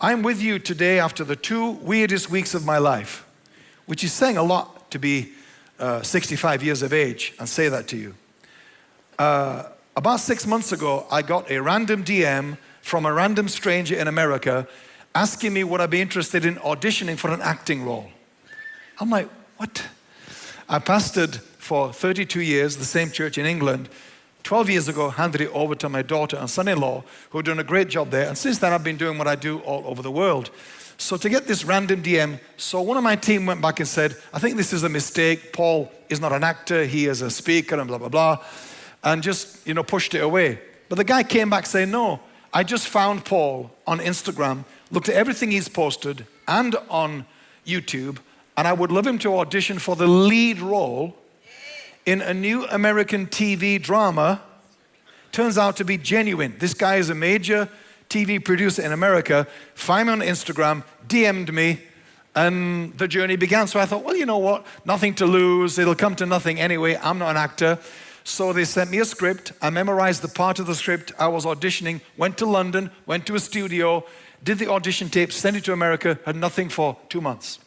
I'm with you today after the two weirdest weeks of my life, which is saying a lot to be uh, 65 years of age and say that to you. Uh, about six months ago, I got a random DM from a random stranger in America asking me would I be interested in auditioning for an acting role. I'm like, what? I pastored for 32 years, the same church in England, 12 years ago, handed it over to my daughter and son-in-law, who are doing a great job there. And since then, I've been doing what I do all over the world. So to get this random DM, so one of my team went back and said, I think this is a mistake. Paul is not an actor. He is a speaker and blah, blah, blah. And just, you know, pushed it away. But the guy came back saying, no, I just found Paul on Instagram, looked at everything he's posted and on YouTube, and I would love him to audition for the lead role in a new American TV drama turns out to be genuine. This guy is a major TV producer in America, found me on Instagram, DM'd me, and the journey began. So I thought, well, you know what? Nothing to lose. It'll come to nothing anyway. I'm not an actor. So they sent me a script. I memorized the part of the script. I was auditioning, went to London, went to a studio, did the audition tape, sent it to America, had nothing for two months.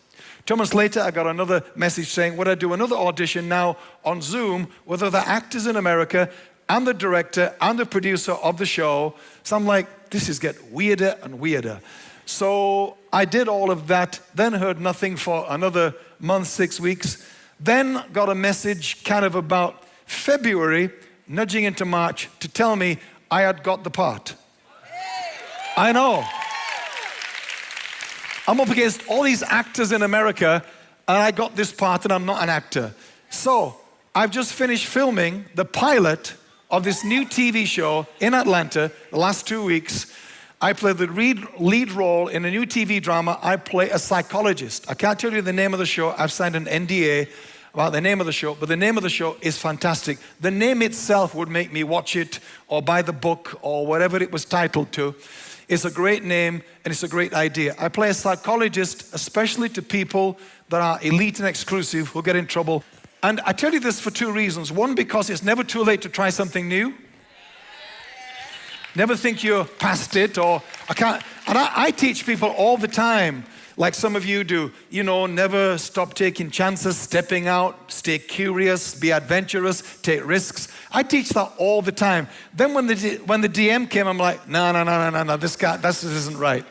Two months later, I got another message saying, would I do another audition now on Zoom with other actors in America and the director and the producer of the show. So I'm like, this is getting weirder and weirder. So I did all of that, then heard nothing for another month, six weeks, then got a message kind of about February, nudging into March, to tell me I had got the part. I know. I'm up against all these actors in America and I got this part and I'm not an actor. So I've just finished filming the pilot of this new TV show in Atlanta the last two weeks. I play the lead role in a new TV drama. I play a psychologist. I can't tell you the name of the show. I've signed an NDA about the name of the show, but the name of the show is fantastic. The name itself would make me watch it or buy the book or whatever it was titled to. It's a great name and it's a great idea. I play a psychologist, especially to people that are elite and exclusive who get in trouble. And I tell you this for two reasons. One, because it's never too late to try something new. Never think you're past it or I can't. And I, I teach people all the time like some of you do. You know, never stop taking chances, stepping out, stay curious, be adventurous, take risks. I teach that all the time. Then when the, when the DM came, I'm like, no, no, no, no, no, no, this guy, this isn't right.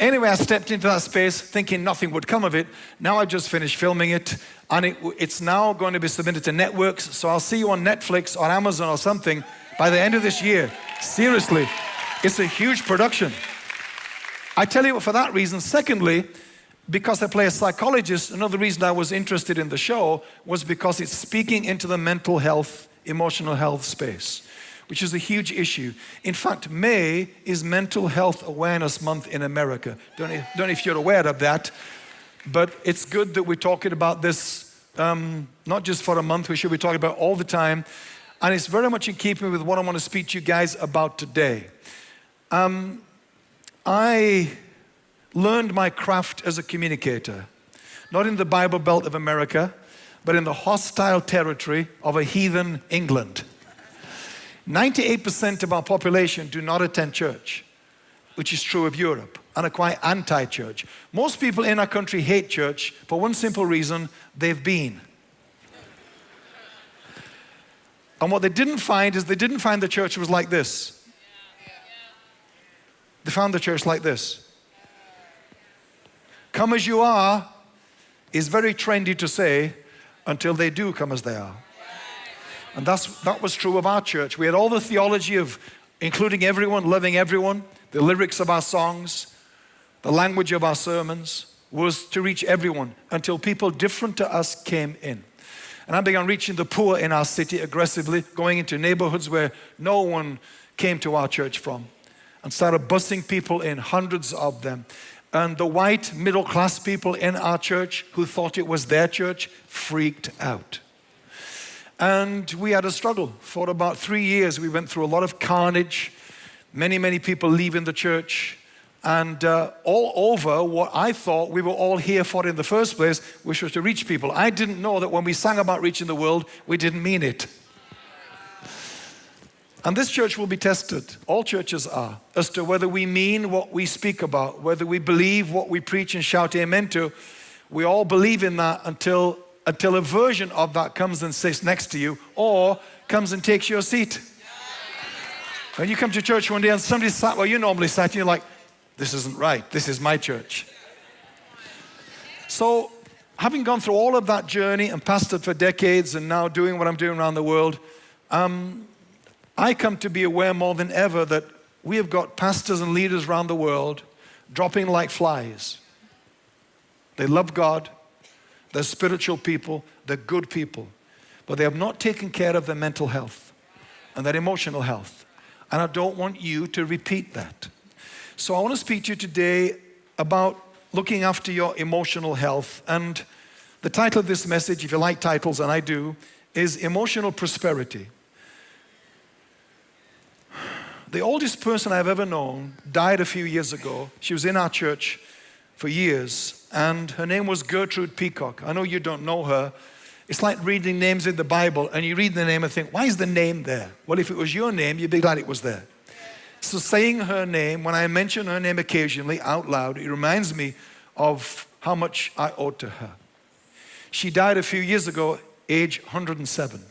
Anyway, I stepped into that space thinking nothing would come of it. Now I've just finished filming it and it, it's now going to be submitted to networks. So I'll see you on Netflix or Amazon or something by the end of this year. Seriously, it's a huge production. I tell you for that reason. Secondly, because I play a psychologist, another reason I was interested in the show was because it's speaking into the mental health, emotional health space, which is a huge issue. In fact, May is Mental Health Awareness Month in America. Don't know, don't know if you're aware of that, but it's good that we're talking about this, um, not just for a month, we should be talking about all the time. And it's very much in keeping with what I want to speak to you guys about today. Um, I learned my craft as a communicator, not in the Bible Belt of America, but in the hostile territory of a heathen England. 98% of our population do not attend church, which is true of Europe, and are quite anti-church. Most people in our country hate church for one simple reason, they've been. And what they didn't find is they didn't find the church was like this. They found the church like this. Come as you are is very trendy to say until they do come as they are. And that's, that was true of our church. We had all the theology of including everyone, loving everyone, the lyrics of our songs, the language of our sermons was to reach everyone until people different to us came in. And I began reaching the poor in our city aggressively, going into neighborhoods where no one came to our church from and started busing people in, hundreds of them. And the white middle class people in our church who thought it was their church freaked out. And we had a struggle. For about three years, we went through a lot of carnage, many, many people leaving the church, and uh, all over what I thought we were all here for in the first place, which was to reach people. I didn't know that when we sang about reaching the world, we didn't mean it. And this church will be tested, all churches are, as to whether we mean what we speak about, whether we believe what we preach and shout amen to. We all believe in that until, until a version of that comes and sits next to you or comes and takes your seat. When you come to church one day and somebody sat where you normally sat, and you're like, this isn't right, this is my church. So, having gone through all of that journey and pastored for decades and now doing what I'm doing around the world, um, I come to be aware more than ever that we have got pastors and leaders around the world dropping like flies. They love God, they're spiritual people, they're good people, but they have not taken care of their mental health and their emotional health. And I don't want you to repeat that. So I want to speak to you today about looking after your emotional health. And the title of this message, if you like titles, and I do, is Emotional Prosperity. The oldest person I've ever known died a few years ago. She was in our church for years, and her name was Gertrude Peacock. I know you don't know her. It's like reading names in the Bible, and you read the name and think, why is the name there? Well, if it was your name, you'd be glad it was there. So saying her name, when I mention her name occasionally out loud, it reminds me of how much I owe to her. She died a few years ago, age 107.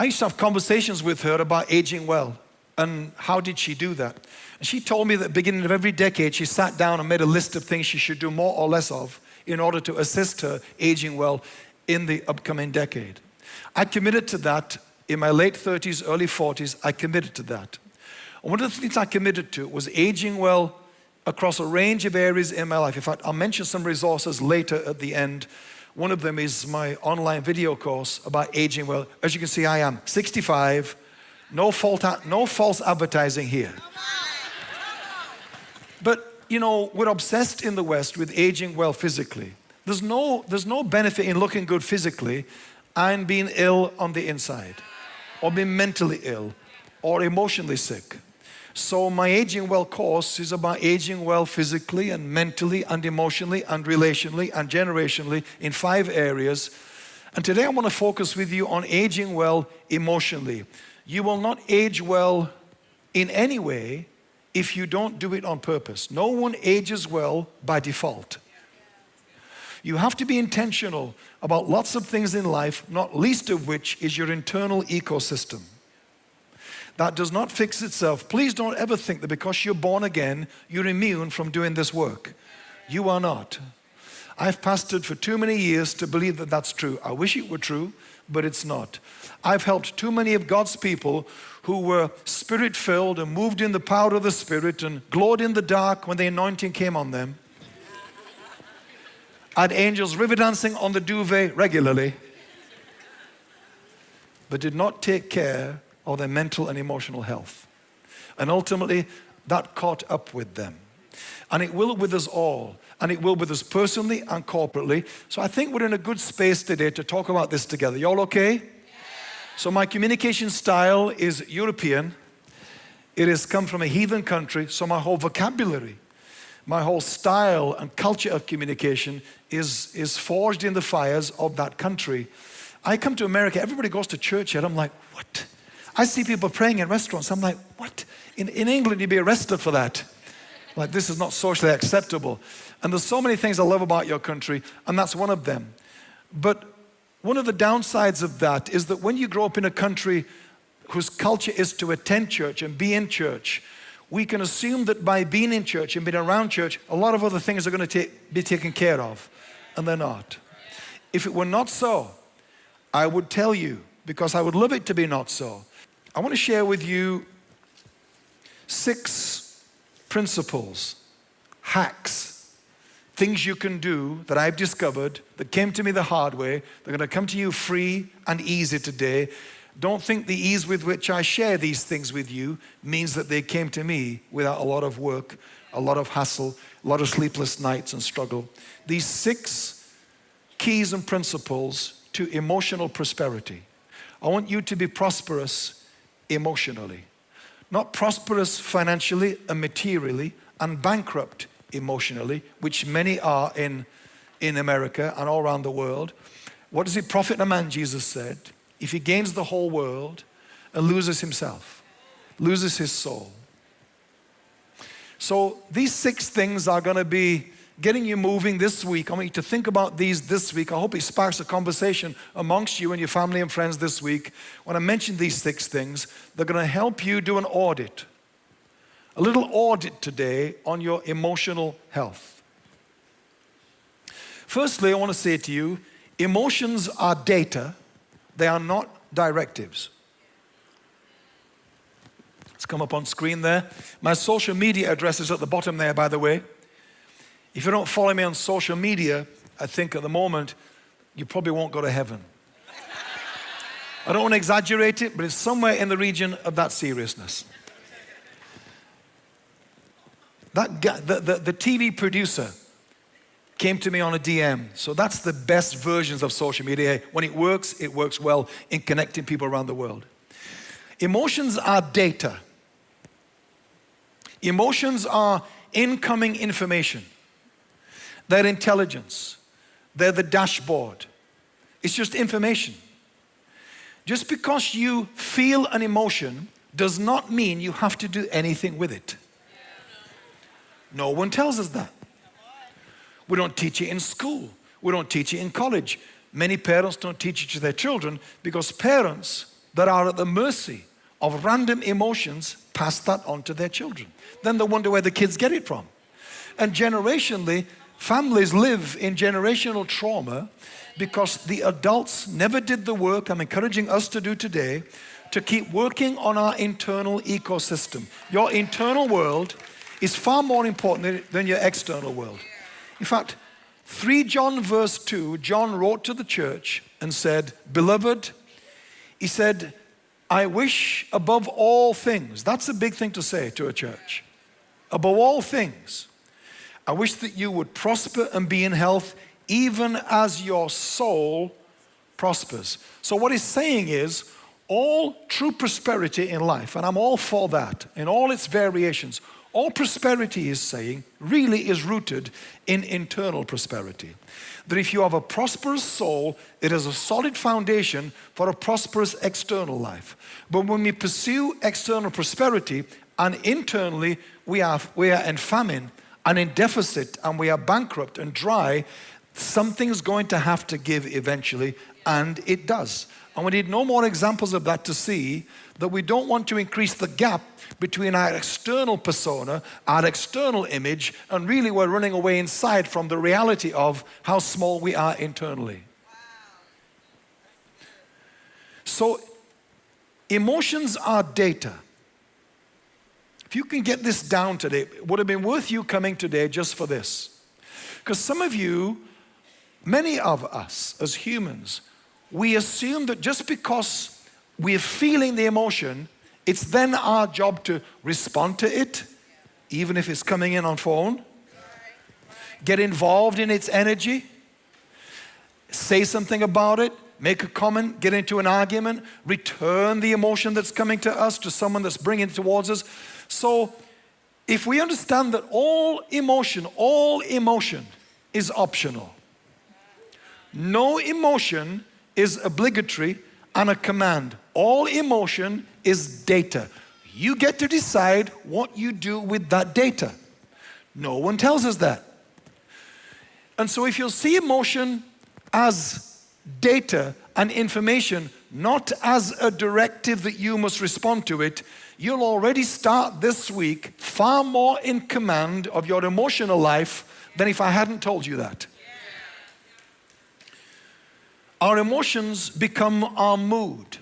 I used to have conversations with her about aging well and how did she do that. And she told me that beginning of every decade, she sat down and made a list of things she should do more or less of in order to assist her aging well in the upcoming decade. I committed to that in my late 30s, early 40s, I committed to that. And one of the things I committed to was aging well across a range of areas in my life. In fact, I'll mention some resources later at the end. One of them is my online video course about aging well. As you can see, I am 65, no, fault, no false advertising here. But, you know, we're obsessed in the West with aging well physically. There's no, there's no benefit in looking good physically and being ill on the inside or being mentally ill or emotionally sick. So my Aging Well course is about aging well physically and mentally and emotionally and relationally and generationally in five areas. And today I want to focus with you on aging well emotionally. You will not age well in any way if you don't do it on purpose. No one ages well by default. You have to be intentional about lots of things in life, not least of which is your internal ecosystem. That does not fix itself. Please don't ever think that because you're born again, you're immune from doing this work. You are not. I've pastored for too many years to believe that that's true. I wish it were true, but it's not. I've helped too many of God's people who were spirit filled and moved in the power of the Spirit and glowed in the dark when the anointing came on them had angels river dancing on the duvet regularly, but did not take care of their mental and emotional health. And ultimately, that caught up with them. And it will with us all. And it will with us personally and corporately. So I think we're in a good space today to talk about this together. Y'all okay? Yeah. So my communication style is European. It has come from a heathen country, so my whole vocabulary my whole style and culture of communication is, is forged in the fires of that country. I come to America, everybody goes to church here. I'm like, what? I see people praying in restaurants. I'm like, what? In, in England, you'd be arrested for that. Like, this is not socially acceptable. And there's so many things I love about your country, and that's one of them. But one of the downsides of that is that when you grow up in a country whose culture is to attend church and be in church, we can assume that by being in church and being around church, a lot of other things are going to be taken care of, and they're not. If it were not so, I would tell you, because I would love it to be not so. I want to share with you six principles, hacks, things you can do that I've discovered that came to me the hard way. They're going to come to you free and easy today don't think the ease with which I share these things with you means that they came to me without a lot of work, a lot of hassle, a lot of sleepless nights and struggle. These six keys and principles to emotional prosperity. I want you to be prosperous emotionally. Not prosperous financially and materially and bankrupt emotionally, which many are in, in America and all around the world. What does it profit a man, Jesus said, if he gains the whole world and loses himself, loses his soul. So these six things are going to be getting you moving this week. I want you to think about these this week. I hope it sparks a conversation amongst you and your family and friends this week. When I mention these six things, they're going to help you do an audit. A little audit today on your emotional health. Firstly, I want to say to you, emotions are data, they are not directives. It's come up on screen there. My social media address is at the bottom there, by the way. If you don't follow me on social media, I think at the moment, you probably won't go to heaven. I don't want to exaggerate it, but it's somewhere in the region of that seriousness. That guy, the, the, the TV producer came to me on a DM. So that's the best versions of social media. When it works, it works well in connecting people around the world. Emotions are data. Emotions are incoming information. They're intelligence. They're the dashboard. It's just information. Just because you feel an emotion does not mean you have to do anything with it. No one tells us that. We don't teach it in school. We don't teach it in college. Many parents don't teach it to their children because parents that are at the mercy of random emotions pass that on to their children. Then they wonder where the kids get it from. And generationally, families live in generational trauma because the adults never did the work I'm encouraging us to do today to keep working on our internal ecosystem. Your internal world is far more important than your external world. In fact, 3 John verse 2, John wrote to the church and said, Beloved, he said, I wish above all things, that's a big thing to say to a church. Above all things, I wish that you would prosper and be in health even as your soul prospers. So what he's saying is, all true prosperity in life, and I'm all for that, in all its variations, all prosperity is saying really is rooted in internal prosperity. That if you have a prosperous soul, it is a solid foundation for a prosperous external life. But when we pursue external prosperity and internally we are, we are in famine and in deficit and we are bankrupt and dry, something's going to have to give eventually and it does. And we need no more examples of that to see that we don't want to increase the gap between our external persona, our external image, and really we're running away inside from the reality of how small we are internally. So, emotions are data. If you can get this down today, it would have been worth you coming today just for this. Because some of you, many of us as humans, we assume that just because we're feeling the emotion, it's then our job to respond to it, even if it's coming in on phone. Get involved in its energy. Say something about it. Make a comment, get into an argument, return the emotion that's coming to us to someone that's bringing it towards us. So if we understand that all emotion, all emotion is optional. No emotion is obligatory and a command. All emotion is data. You get to decide what you do with that data. No one tells us that. And so if you'll see emotion as data and information, not as a directive that you must respond to it, you'll already start this week far more in command of your emotional life than if I hadn't told you that. Our emotions become our mood.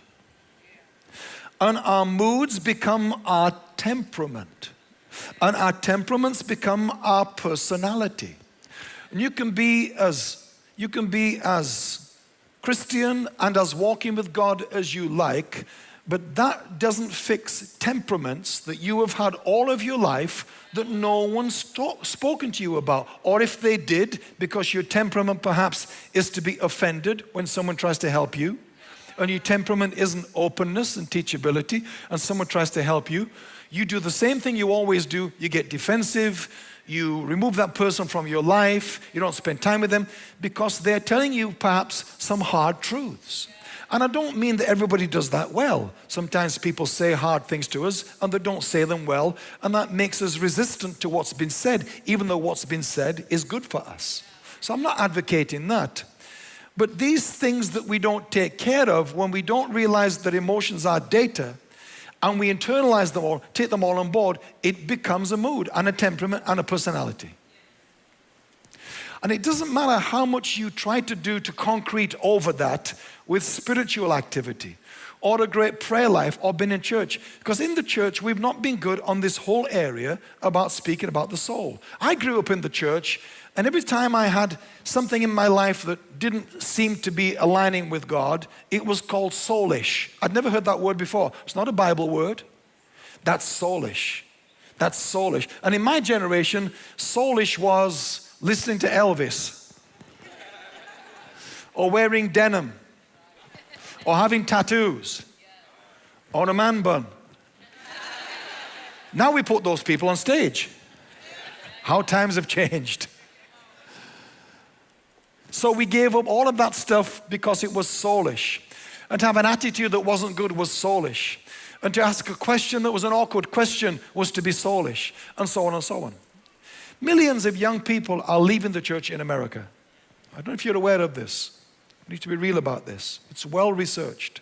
And our moods become our temperament. And our temperaments become our personality. And you can be as, you can be as Christian and as walking with God as you like, but that doesn't fix temperaments that you have had all of your life that no one's spoken to you about. Or if they did, because your temperament perhaps is to be offended when someone tries to help you, and your temperament isn't openness and teachability, and someone tries to help you, you do the same thing you always do. You get defensive, you remove that person from your life, you don't spend time with them because they're telling you perhaps some hard truths. And I don't mean that everybody does that well. Sometimes people say hard things to us and they don't say them well, and that makes us resistant to what's been said, even though what's been said is good for us. So I'm not advocating that. But these things that we don't take care of when we don't realize that emotions are data and we internalize them all, take them all on board, it becomes a mood and a temperament and a personality. And it doesn't matter how much you try to do to concrete over that with spiritual activity or a great prayer life or been in church. Because in the church, we've not been good on this whole area about speaking about the soul. I grew up in the church, and every time I had something in my life that didn't seem to be aligning with God, it was called soulish. I'd never heard that word before. It's not a Bible word. That's soulish. That's soulish. And in my generation, soulish was listening to Elvis or wearing denim or having tattoos or a man bun. Now we put those people on stage. How times have changed. So we gave up all of that stuff because it was soulish. And to have an attitude that wasn't good was soulish. And to ask a question that was an awkward question was to be soulish. And so on and so on. Millions of young people are leaving the church in America. I don't know if you're aware of this. We need to be real about this. It's well researched.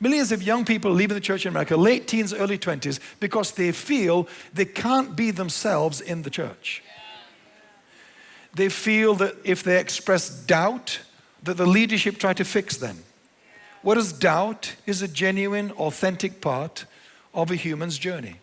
Millions of young people leaving the church in America, late teens, early 20s, because they feel they can't be themselves in the church. They feel that if they express doubt, that the leadership try to fix them. Whereas doubt is a genuine, authentic part of a human's journey.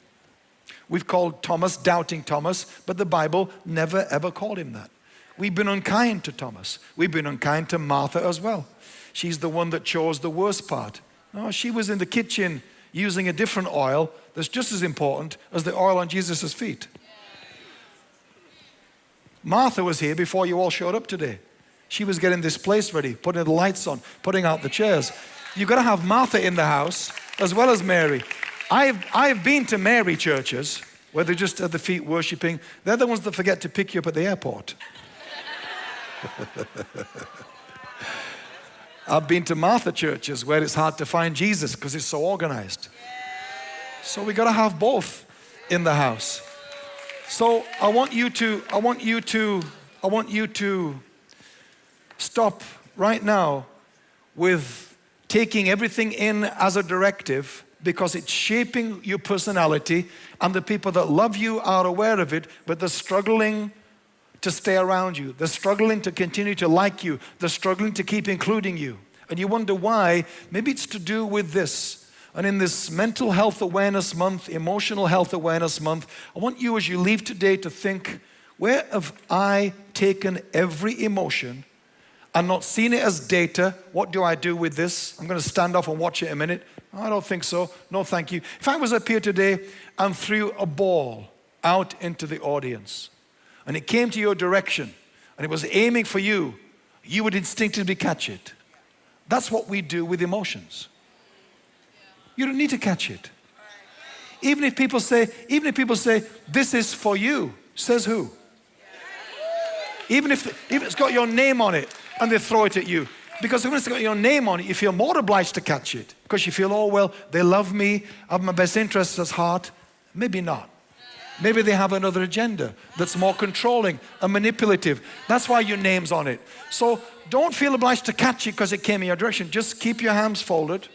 We've called Thomas doubting Thomas, but the Bible never ever called him that. We've been unkind to Thomas. We've been unkind to Martha as well. She's the one that chose the worst part. Oh, she was in the kitchen using a different oil that's just as important as the oil on Jesus' feet. Martha was here before you all showed up today. She was getting this place ready, putting the lights on, putting out the chairs. You've got to have Martha in the house as well as Mary. I've, I've been to Mary churches where they're just at the feet worshiping. They're the ones that forget to pick you up at the airport. I've been to Martha churches where it's hard to find Jesus because it's so organized. So we got to have both in the house. So I want you to, I want you to, I want you to stop right now with taking everything in as a directive because it's shaping your personality and the people that love you are aware of it, but they're struggling to stay around you. They're struggling to continue to like you. They're struggling to keep including you. And you wonder why. Maybe it's to do with this. And in this mental health awareness month, emotional health awareness month, I want you as you leave today to think, where have I taken every emotion and not seen it as data? What do I do with this? I'm going to stand off and watch it a minute. I don't think so. No, thank you. If I was up here today and threw a ball out into the audience and it came to your direction and it was aiming for you, you would instinctively catch it. That's what we do with emotions. You don't need to catch it. Even if people say, even if people say, this is for you, says who? Even if, even if it's got your name on it and they throw it at you, because when it's got your name on it, you feel more obliged to catch it. Because you feel, oh, well, they love me, I have my best interests at heart. Maybe not. Maybe they have another agenda that's more controlling and manipulative. That's why your name's on it. So don't feel obliged to catch it because it came in your direction. Just keep your hands folded.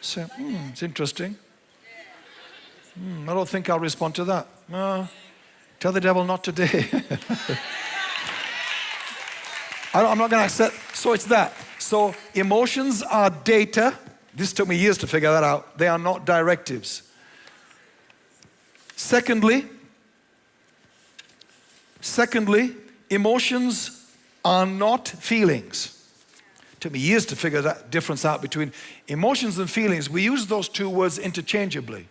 Say, hmm, it's interesting. Hmm, I don't think I'll respond to that. No, tell the devil not today. I'm not going to accept. So it's that. So emotions are data. This took me years to figure that out. They are not directives. Secondly, secondly, emotions are not feelings. It took me years to figure that difference out between emotions and feelings. We use those two words interchangeably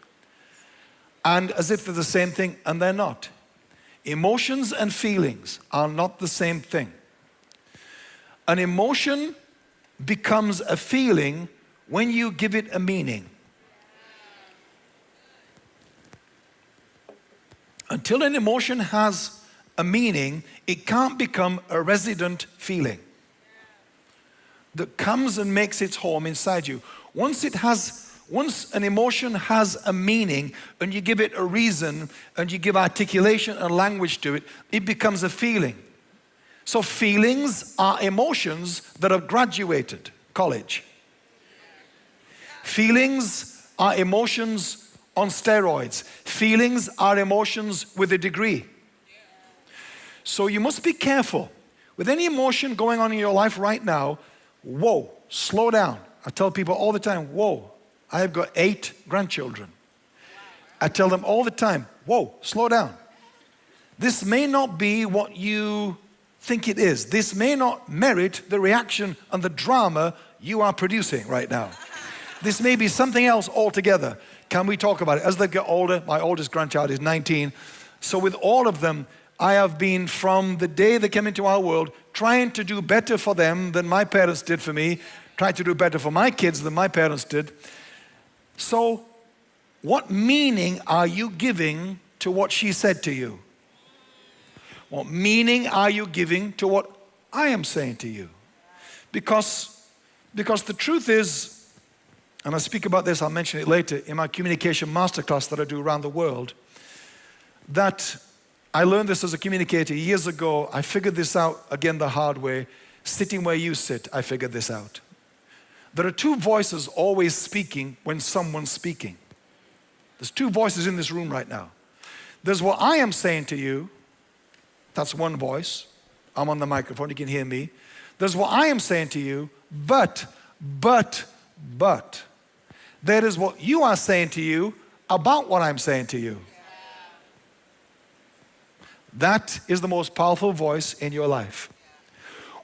and as if they're the same thing, and they're not. Emotions and feelings are not the same thing. An emotion becomes a feeling when you give it a meaning. Until an emotion has a meaning, it can't become a resident feeling. that comes and makes its home inside you. Once it has once an emotion has a meaning and you give it a reason and you give articulation and language to it, it becomes a feeling. So feelings are emotions that have graduated college. Feelings are emotions on steroids. Feelings are emotions with a degree. So you must be careful. With any emotion going on in your life right now, whoa, slow down. I tell people all the time, whoa, I have got eight grandchildren. I tell them all the time, whoa, slow down. This may not be what you think it is. This may not merit the reaction and the drama you are producing right now. This may be something else altogether. Can we talk about it? As they get older, my oldest grandchild is 19. So with all of them, I have been from the day they came into our world trying to do better for them than my parents did for me, trying to do better for my kids than my parents did. So what meaning are you giving to what she said to you? What meaning are you giving to what I am saying to you? Because, because the truth is, and I speak about this, I'll mention it later, in my communication masterclass that I do around the world, that I learned this as a communicator years ago. I figured this out again the hard way. Sitting where you sit, I figured this out. There are two voices always speaking when someone's speaking. There's two voices in this room right now. There's what I am saying to you. That's one voice. I'm on the microphone, you can hear me. There's what I am saying to you, but, but, but. That is what you are saying to you about what I'm saying to you. That is the most powerful voice in your life.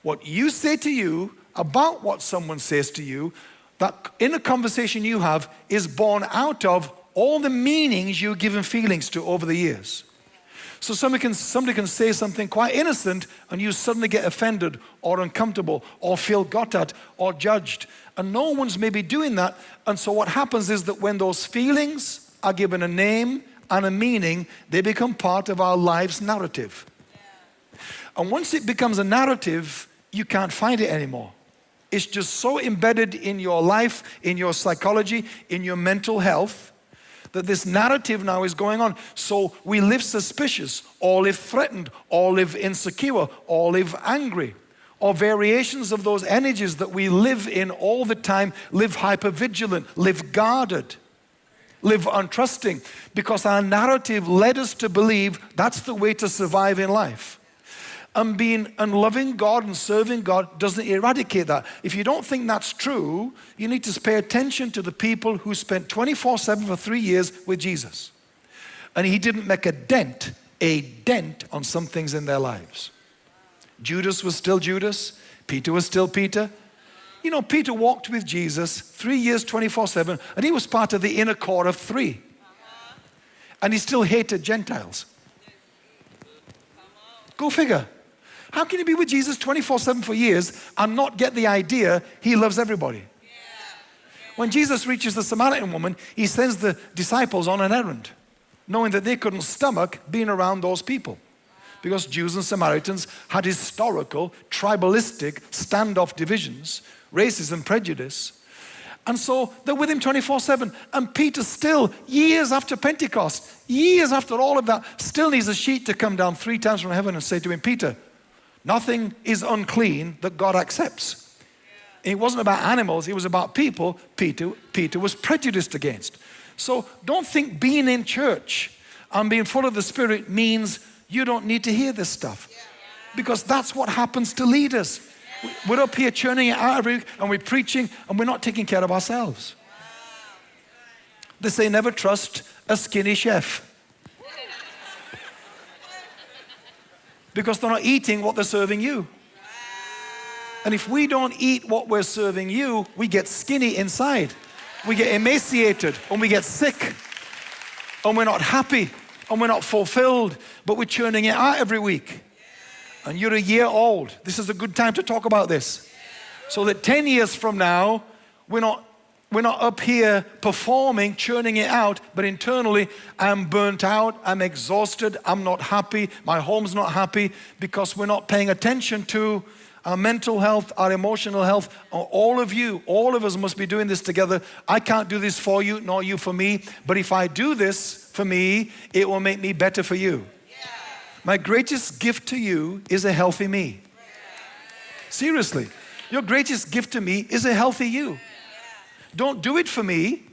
What you say to you about what someone says to you, that in a conversation you have is born out of all the meanings you've given feelings to over the years. So somebody can, somebody can say something quite innocent and you suddenly get offended or uncomfortable or feel got at or judged. And no one's maybe doing that. And so what happens is that when those feelings are given a name and a meaning, they become part of our life's narrative. And once it becomes a narrative, you can't find it anymore. It's just so embedded in your life, in your psychology, in your mental health, that this narrative now is going on. So we live suspicious, or live threatened, or live insecure, or live angry, or variations of those energies that we live in all the time, live hypervigilant, live guarded, live untrusting, because our narrative led us to believe that's the way to survive in life and being and loving God and serving God doesn't eradicate that. If you don't think that's true, you need to pay attention to the people who spent 24-7 for three years with Jesus. And he didn't make a dent, a dent on some things in their lives. Judas was still Judas. Peter was still Peter. You know, Peter walked with Jesus three years, 24-7, and he was part of the inner core of three. And he still hated Gentiles. Go figure. How can you be with Jesus 24-7 for years and not get the idea he loves everybody? When Jesus reaches the Samaritan woman, he sends the disciples on an errand, knowing that they couldn't stomach being around those people. Because Jews and Samaritans had historical, tribalistic, standoff divisions, racism, prejudice. And so they're with him 24-7. And Peter still, years after Pentecost, years after all of that, still needs a sheet to come down three times from heaven and say to him, Peter, Nothing is unclean that God accepts. It wasn't about animals, it was about people Peter, Peter was prejudiced against. So don't think being in church and being full of the Spirit means you don't need to hear this stuff. Because that's what happens to leaders. We're up here churning it out every week and we're preaching and we're not taking care of ourselves. They say never trust a skinny chef. Because they're not eating what they're serving you. And if we don't eat what we're serving you, we get skinny inside. We get emaciated and we get sick and we're not happy and we're not fulfilled, but we're churning it out every week. And you're a year old. This is a good time to talk about this. So that 10 years from now, we're not we're not up here performing, churning it out, but internally, I'm burnt out, I'm exhausted, I'm not happy, my home's not happy because we're not paying attention to our mental health, our emotional health, all of you, all of us must be doing this together. I can't do this for you, nor you for me, but if I do this for me, it will make me better for you. My greatest gift to you is a healthy me. Seriously, your greatest gift to me is a healthy you. Don't do it for me,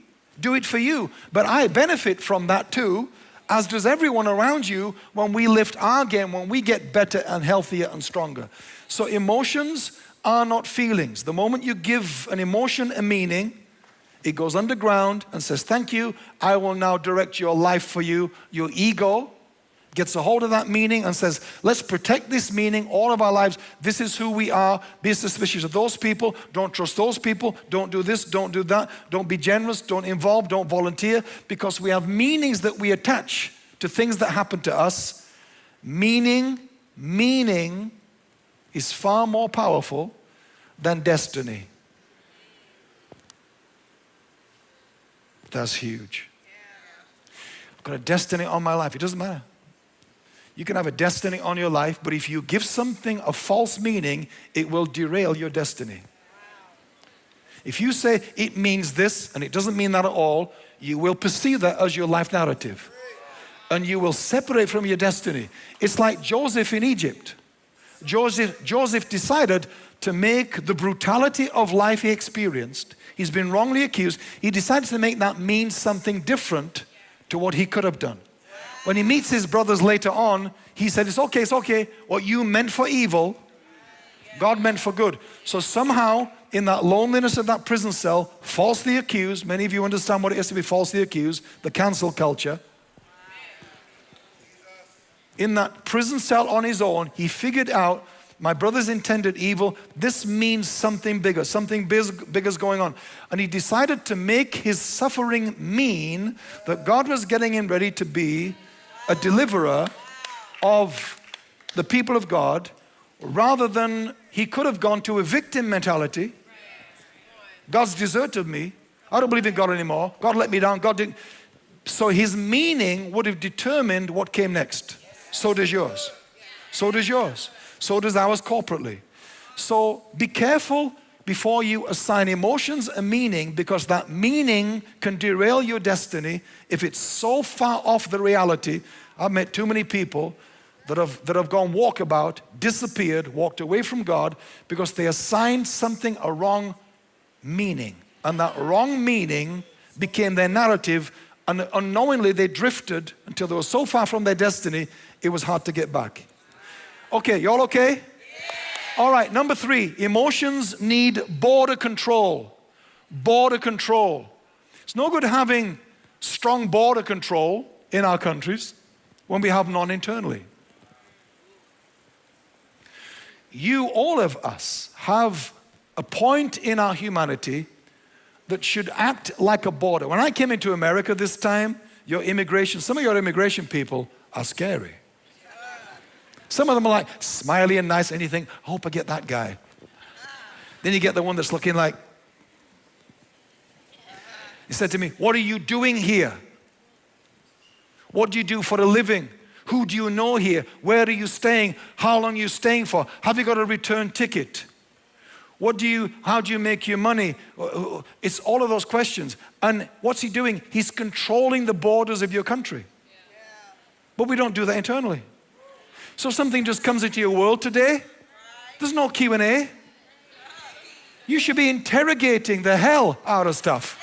do it for you. But I benefit from that too, as does everyone around you when we lift our game, when we get better and healthier and stronger. So emotions are not feelings. The moment you give an emotion a meaning, it goes underground and says, thank you, I will now direct your life for you. Your ego gets a hold of that meaning and says, let's protect this meaning all of our lives. This is who we are. Be suspicious of those people. Don't trust those people. Don't do this. Don't do that. Don't be generous. Don't involve. Don't volunteer. Because we have meanings that we attach to things that happen to us. Meaning, meaning is far more powerful than destiny. That's huge. I've got a destiny on my life. It doesn't matter. You can have a destiny on your life, but if you give something a false meaning, it will derail your destiny. If you say it means this and it doesn't mean that at all, you will perceive that as your life narrative. And you will separate from your destiny. It's like Joseph in Egypt. Joseph, Joseph decided to make the brutality of life he experienced, he's been wrongly accused, he decided to make that mean something different to what he could have done. When he meets his brothers later on, he said, it's okay, it's okay. What you meant for evil, God meant for good. So somehow, in that loneliness of that prison cell, falsely accused, many of you understand what it is to be falsely accused, the cancel culture. In that prison cell on his own, he figured out my brothers intended evil. This means something bigger, something bigger is going on. And he decided to make his suffering mean that God was getting him ready to be a deliverer of the people of God rather than he could have gone to a victim mentality. God's deserted me. I don't believe in God anymore. God let me down. God didn't. So his meaning would have determined what came next. So does yours. So does yours. So does ours corporately. So be careful before you assign emotions a meaning because that meaning can derail your destiny if it's so far off the reality. I've met too many people that have, that have gone walkabout, disappeared, walked away from God because they assigned something a wrong meaning. And that wrong meaning became their narrative and unknowingly they drifted until they were so far from their destiny, it was hard to get back. Okay, y'all okay? All right, number three, emotions need border control. Border control. It's no good having strong border control in our countries when we have none internally. You, all of us, have a point in our humanity that should act like a border. When I came into America this time, your immigration, some of your immigration people are scary. Some of them are like smiley and nice and you think, I hope I get that guy. Then you get the one that's looking like, he said to me, what are you doing here? What do you do for a living? Who do you know here? Where are you staying? How long are you staying for? Have you got a return ticket? What do you, how do you make your money? Uh, uh, uh, it's all of those questions. And what's he doing? He's controlling the borders of your country. But we don't do that internally. So something just comes into your world today. There's no Q&A. You should be interrogating the hell out of stuff.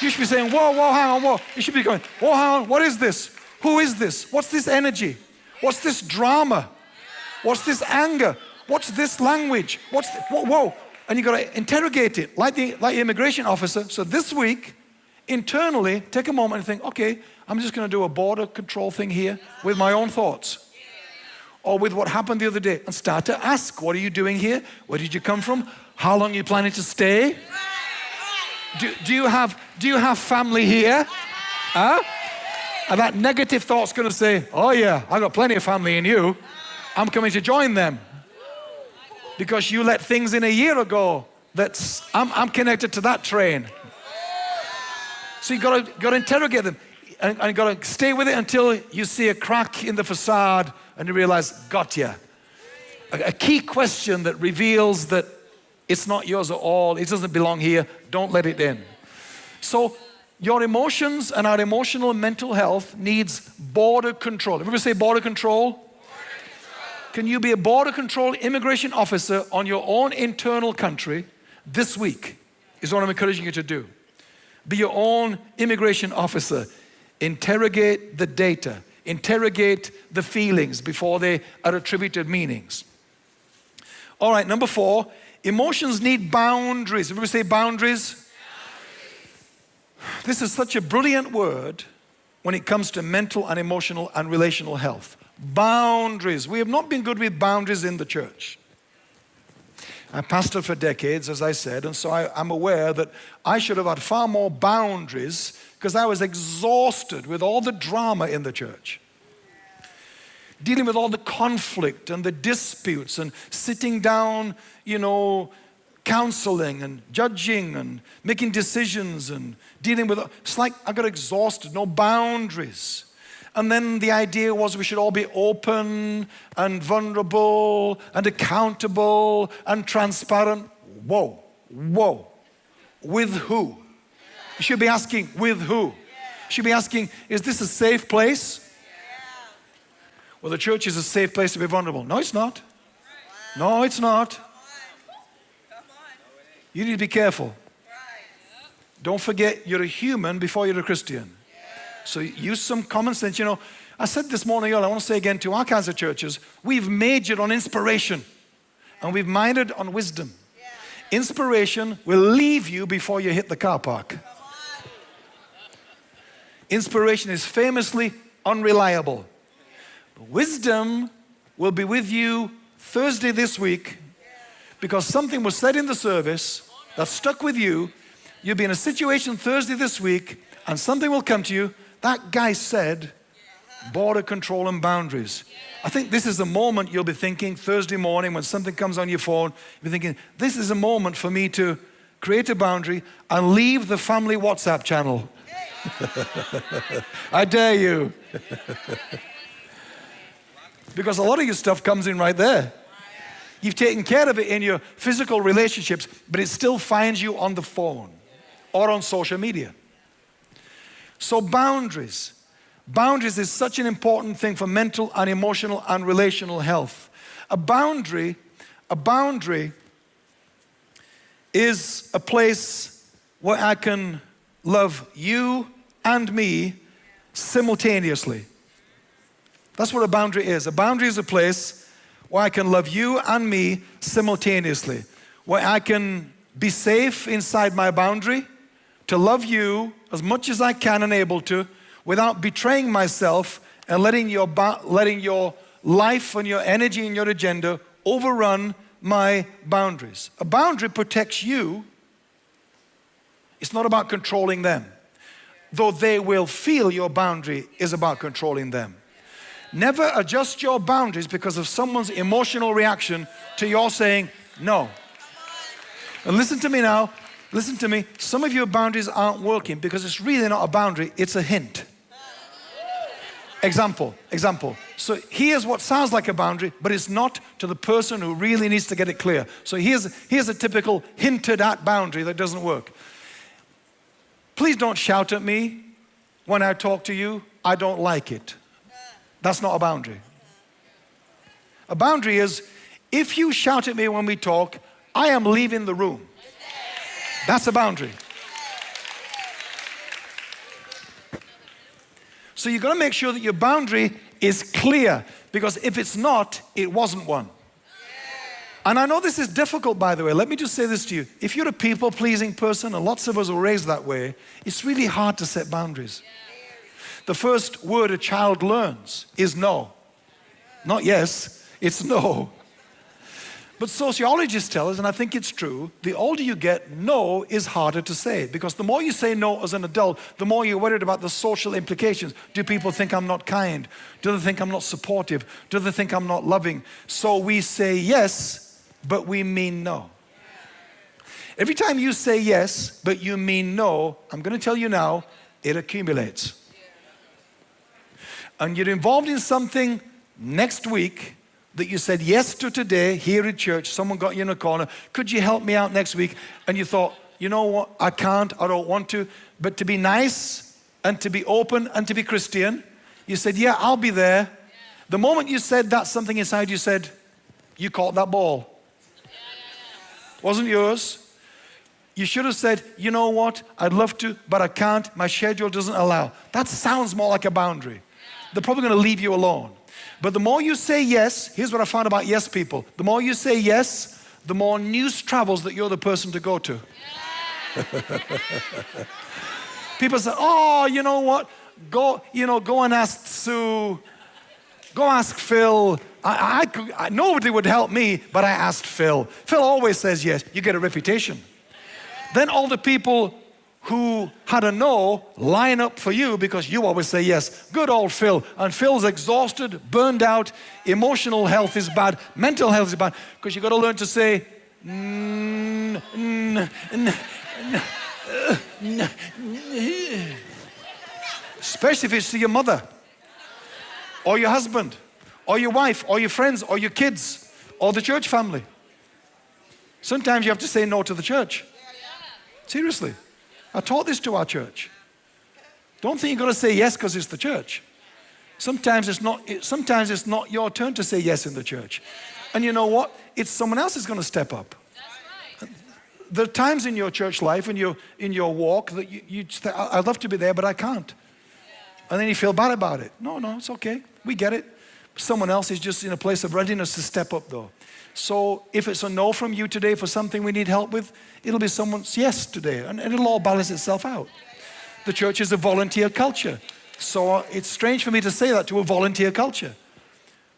You should be saying, whoa, whoa, hang on, whoa. You should be going, whoa, hang on, what is this? Who is this? What's this energy? What's this drama? What's this anger? What's this language? What's, the, whoa, whoa. And you got to interrogate it like the, like the immigration officer. So this week, internally, take a moment and think, okay, I'm just going to do a border control thing here with my own thoughts. Or with what happened the other day and start to ask, what are you doing here? Where did you come from? How long are you planning to stay? Do, do, you, have, do you have family here? Huh? And that negative thought's going to say, oh yeah, I've got plenty of family in you. I'm coming to join them. Because you let things in a year ago that's, I'm, I'm connected to that train. So you got to, got to interrogate them and, and got to stay with it until you see a crack in the facade and you realize, got ya. a, a key question that reveals that it's not yours at all, it doesn't belong here, don't let it in. So your emotions and our emotional and mental health needs border control. Everybody say border control? border control? Can you be a border control immigration officer on your own internal country this week? Is what I'm encouraging you to do. Be your own immigration officer. Interrogate the data. Interrogate the feelings before they are attributed meanings. All right, number four, emotions need boundaries. Everybody say boundaries? This is such a brilliant word when it comes to mental and emotional and relational health. Boundaries. We have not been good with boundaries in the church. I pastored for decades, as I said, and so I, am aware that I should have had far more boundaries because I was exhausted with all the drama in the church. Dealing with all the conflict and the disputes and sitting down, you know, counseling and judging and making decisions and dealing with it's like I got exhausted, no boundaries. And then the idea was we should all be open and vulnerable and accountable and transparent. Whoa, whoa. With who? You should be asking, with who? You should be asking, is this a safe place? Well, the church is a safe place to be vulnerable. No, it's not. No, it's not. You need to be careful. Don't forget you're a human before you're a Christian. So use some common sense. You know, I said this morning, y'all. I want to say again to our kinds of churches, we've majored on inspiration and we've minded on wisdom. Inspiration will leave you before you hit the car park. Inspiration is famously unreliable. But Wisdom will be with you Thursday this week because something was said in the service that stuck with you. You'll be in a situation Thursday this week and something will come to you. That guy said, border control and boundaries. I think this is the moment you'll be thinking Thursday morning when something comes on your phone, you'll be thinking, this is a moment for me to create a boundary and leave the family WhatsApp channel. I dare you. because a lot of your stuff comes in right there. You've taken care of it in your physical relationships, but it still finds you on the phone or on social media. So boundaries. Boundaries is such an important thing for mental and emotional and relational health. A boundary, a boundary is a place where I can love you and me simultaneously. That's what a boundary is. A boundary is a place where I can love you and me simultaneously, where I can be safe inside my boundary, to love you as much as I can and able to, without betraying myself and letting your, letting your life and your energy and your agenda overrun my boundaries. A boundary protects you. It's not about controlling them. Though they will feel your boundary is about controlling them. Never adjust your boundaries because of someone's emotional reaction to your saying no. And listen to me now, listen to me. Some of your boundaries aren't working because it's really not a boundary, it's a hint. Example, example. So here's what sounds like a boundary, but it's not to the person who really needs to get it clear. So here's, here's a typical hinted at boundary that doesn't work. Please don't shout at me when I talk to you. I don't like it. That's not a boundary. A boundary is if you shout at me when we talk, I am leaving the room. That's a boundary. So you've got to make sure that your boundary is clear because if it's not, it wasn't one. And I know this is difficult, by the way. Let me just say this to you. If you're a people pleasing person, and lots of us are raised that way, it's really hard to set boundaries. The first word a child learns is no. Not yes, it's no. But sociologists tell us, and I think it's true, the older you get, no is harder to say because the more you say no as an adult, the more you're worried about the social implications. Do people think I'm not kind? Do they think I'm not supportive? Do they think I'm not loving? So we say yes, but we mean no. Every time you say yes, but you mean no, I'm going to tell you now, it accumulates and you're involved in something next week that you said yes to today here at church? Someone got you in a corner. Could you help me out next week? And you thought, you know what? I can't, I don't want to. But to be nice and to be open and to be Christian, you said, yeah, I'll be there. The moment you said that, something inside you said, you caught that ball. Wasn't yours. You should have said, you know what, I'd love to, but I can't, my schedule doesn't allow. That sounds more like a boundary. They're probably gonna leave you alone. But the more you say yes, here's what I found about yes people. The more you say yes, the more news travels that you're the person to go to. People say, oh, you know what? Go, you know, go and ask Sue. Go ask Phil. I, I, I, nobody would help me, but I asked Phil. Phil always says yes. You get a reputation. Then all the people who had a no line up for you because you always say yes. Good old Phil. And Phil's exhausted, burned out, emotional health is bad, mental health is bad, because you got to learn to say, especially if it's to your mother, or your husband, or your wife, or your friends, or your kids, or the church family. Sometimes you have to say no to the church. Seriously. I taught this to our church. Don't think you're going to say yes because it's the church. Sometimes it's, not, sometimes it's not your turn to say yes in the church. And you know what? It's someone else is going to step up. There are times in your church life, in your, in your walk, that you, you I'd love to be there, but I can't. And then you feel bad about it. No, no, it's okay. We get it. Someone else is just in a place of readiness to step up though. So if it's a no from you today for something we need help with, it'll be someone's yes today and it'll all balance itself out. The church is a volunteer culture. So it's strange for me to say that to a volunteer culture.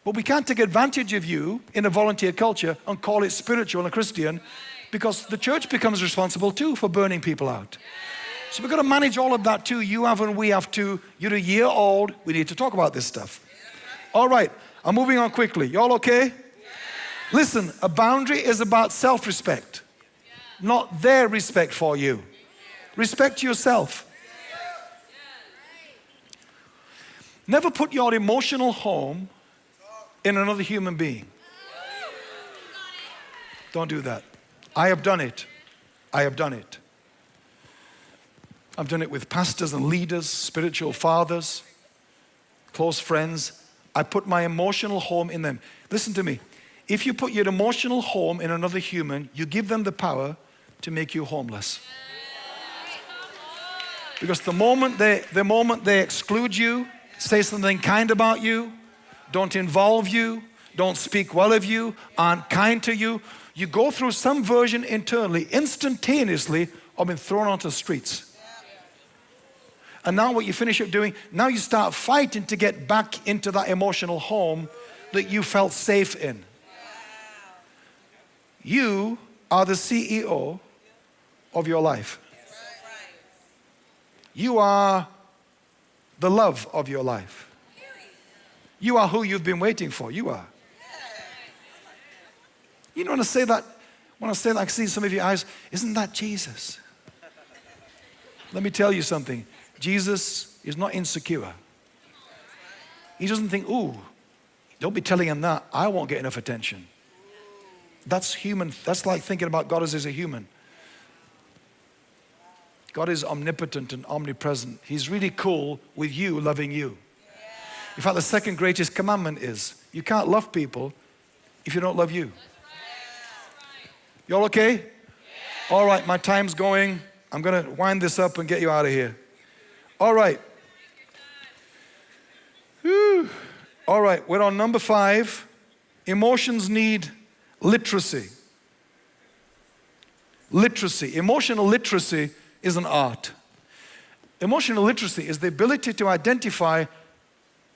But we can't take advantage of you in a volunteer culture and call it spiritual and Christian because the church becomes responsible too for burning people out. So we've got to manage all of that too. You have and we have to. You're a year old. We need to talk about this stuff. All right, I'm moving on quickly. Y'all okay? Listen, a boundary is about self-respect, not their respect for you. Respect yourself. Never put your emotional home in another human being. Don't do that. I have done it. I have done it. I've done it with pastors and leaders, spiritual fathers, close friends. I put my emotional home in them. Listen to me. If you put your emotional home in another human, you give them the power to make you homeless. Because the moment they, the moment they exclude you, say something kind about you, don't involve you, don't speak well of you, aren't kind to you, you go through some version internally, instantaneously, of being thrown onto the streets. And now what you finish up doing, now you start fighting to get back into that emotional home that you felt safe in. You are the CEO of your life. You are the love of your life. You are who you've been waiting for. You are. You know, when I say that, when I say that, I see some of your eyes, isn't that Jesus? Let me tell you something. Jesus is not insecure. He doesn't think, ooh, don't be telling him that. I won't get enough attention. That's human. That's like thinking about God as, as a human. God is omnipotent and omnipresent. He's really cool with you loving you. In fact, the second greatest commandment is you can't love people if you don't love you. Y'all okay? All right, my time's going. I'm going to wind this up and get you out of here. All right. Whew. All right, we're on number five. Emotions need literacy. Literacy, emotional literacy is an art. Emotional literacy is the ability to identify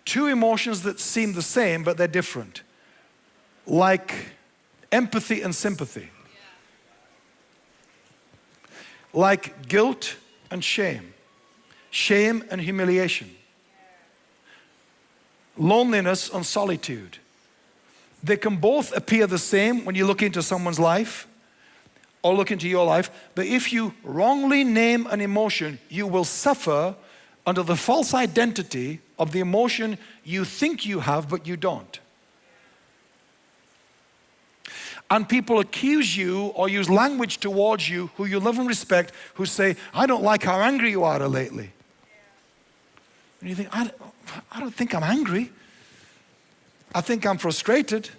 two emotions that seem the same but they're different, like empathy and sympathy, like guilt and shame, shame and humiliation, loneliness and solitude, they can both appear the same when you look into someone's life or look into your life, but if you wrongly name an emotion, you will suffer under the false identity of the emotion you think you have, but you don't. and people accuse you or use language towards you who you love and respect who say, I don't like how angry you are lately. And you think, I, I don't think I'm angry. I think I'm frustrated.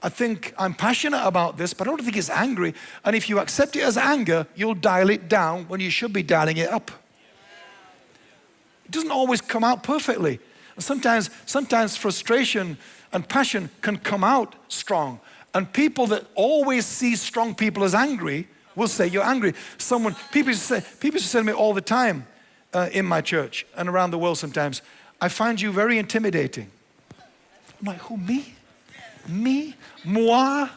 I think I'm passionate about this, but I don't think it's angry. And if you accept it as anger, you'll dial it down when you should be dialing it up. It doesn't always come out perfectly. And sometimes, sometimes frustration and passion can come out strong. And people that always see strong people as angry will say, you're angry. Someone, people say, people say to me all the time uh, in my church and around the world sometimes, I find you very intimidating. I'm like, who, me? Me? Moi?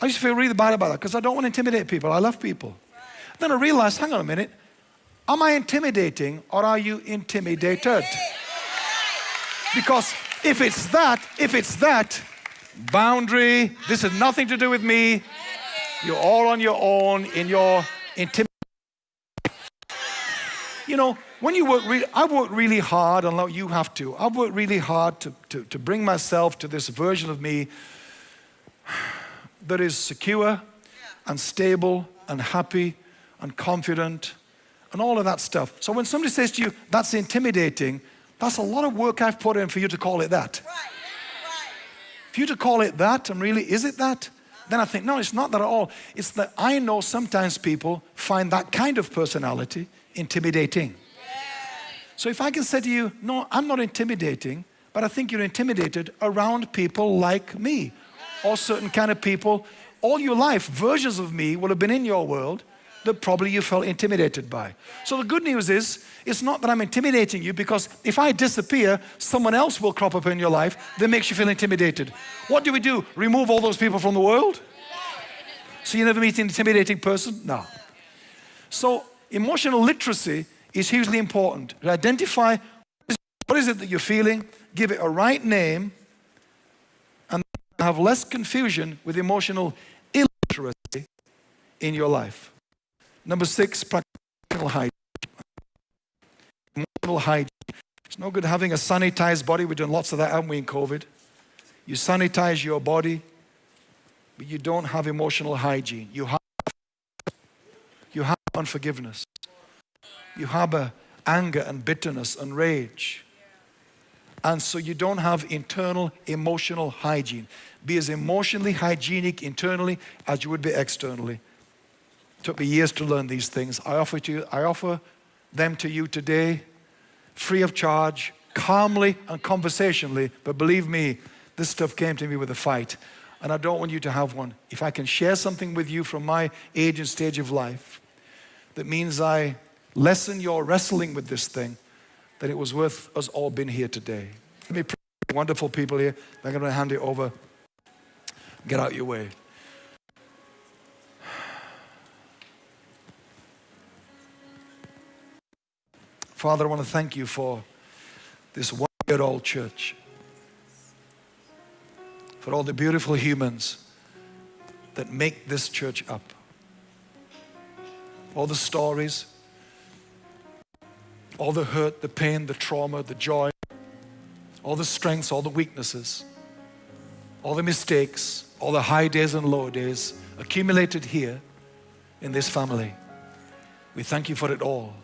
I used to feel really bad about that because I don't want to intimidate people. I love people. Then I realized, hang on a minute, am I intimidating or are you intimidated? Because if it's that, if it's that, boundary, this has nothing to do with me, you're all on your own in your intimidation. You know, when you work, really, I work really hard, and you have to. I've worked really hard to, to, to bring myself to this version of me that is secure and stable and happy and confident and all of that stuff. So when somebody says to you, that's intimidating, that's a lot of work I've put in for you to call it that. Right. Right. For you to call it that, and really, is it that? Then I think, no, it's not that at all. It's that I know sometimes people find that kind of personality intimidating. So if I can say to you, no, I'm not intimidating, but I think you're intimidated around people like me or certain kind of people. All your life, versions of me will have been in your world that probably you felt intimidated by. So the good news is, it's not that I'm intimidating you because if I disappear, someone else will crop up in your life that makes you feel intimidated. What do we do? Remove all those people from the world? So you never meet an intimidating person? No. So emotional literacy is hugely important. Identify what is it that you're feeling, give it a right name, and have less confusion with emotional illiteracy in your life. Number six, practical hygiene. Emotional hygiene. It's no good having a sanitized body. We're doing lots of that, haven't we, in COVID? You sanitize your body, but you don't have emotional hygiene. You have, you have unforgiveness you harbor anger and bitterness and rage. And so you don't have internal emotional hygiene. Be as emotionally hygienic internally as you would be externally. It took me years to learn these things. I offer, to you, I offer them to you today, free of charge, calmly and conversationally. But believe me, this stuff came to me with a fight. And I don't want you to have one. If I can share something with you from my age and stage of life, that means I lessen your wrestling with this thing, that it was worth us all being here today. Let me pray. Wonderful people here. I'm going to hand it over. Get out your way. Father, I want to thank you for this one-year-old church, for all the beautiful humans that make this church up, all the stories, all the hurt, the pain, the trauma, the joy, all the strengths, all the weaknesses, all the mistakes, all the high days and low days accumulated here in this family. We thank you for it all.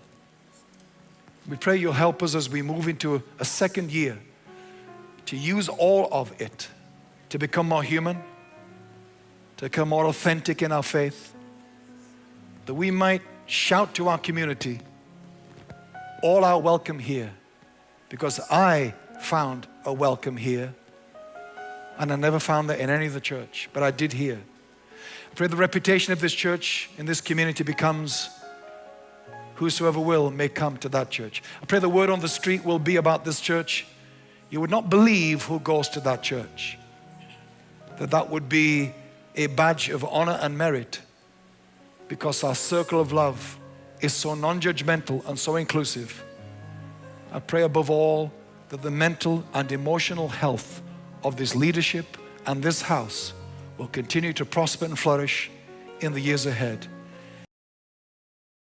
We pray you'll help us as we move into a second year to use all of it to become more human, to become more authentic in our faith, that we might shout to our community all are welcome here because I found a welcome here and I never found that in any of the church, but I did here. I pray the reputation of this church in this community becomes whosoever will may come to that church. I pray the word on the street will be about this church. You would not believe who goes to that church. That that would be a badge of honor and merit because our circle of love is so non-judgmental and so inclusive. I pray above all that the mental and emotional health of this leadership and this house will continue to prosper and flourish in the years ahead.